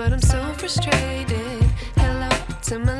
but I'm so frustrated. Hello to my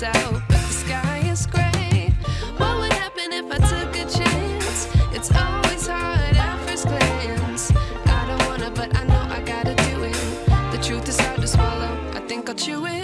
Out, but the sky is gray. What would happen if I took a chance? It's always hard at first glance. I don't wanna, but I know I gotta do it. The truth is hard to swallow. I think I'll chew it.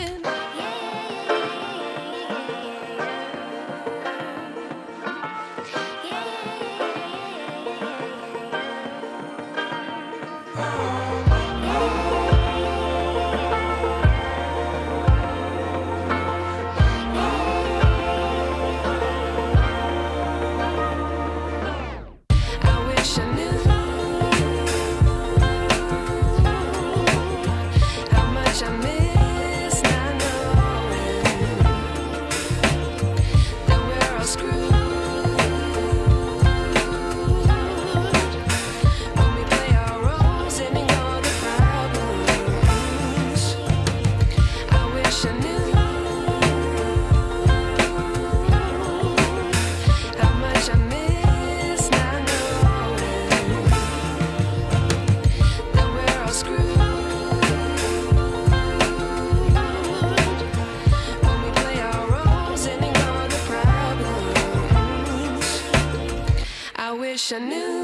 wish I knew.